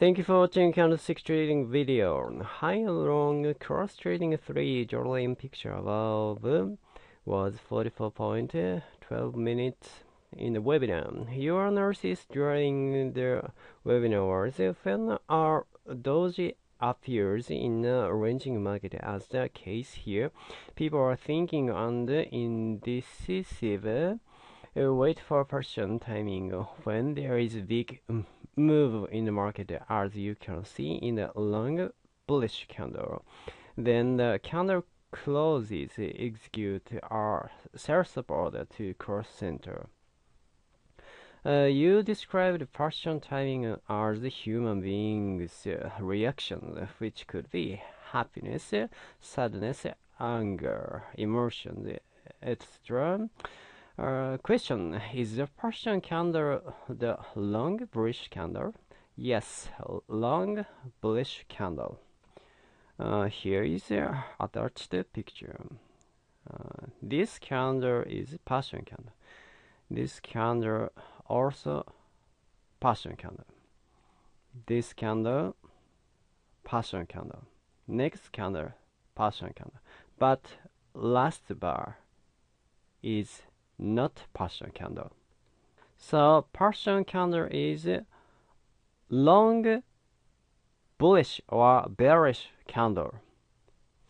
Thank you for watching candlestick trading video. High and long cross trading three Jordan picture above was 44.12 minutes in the webinar. Your analysis during the webinar was when our doji appears in a ranging market as the case here. People are thinking on the indecisive uh, wait for person timing when there is big um, move in the market as you can see in the long bullish candle. Then the candle closes execute our sell support to cross center. Uh, you described partial timing as human being's reaction, which could be happiness, sadness, anger, emotions, etc. Uh, question Is the Persian candle the long bullish candle? Yes, long bullish candle. Uh, here is the attached picture. Uh, this candle is Persian candle. This candle also Persian candle. This candle Persian candle. Next candle Persian candle. But last bar is not partial candle. So partial candle is long bullish or bearish candle.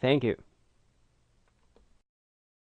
Thank you.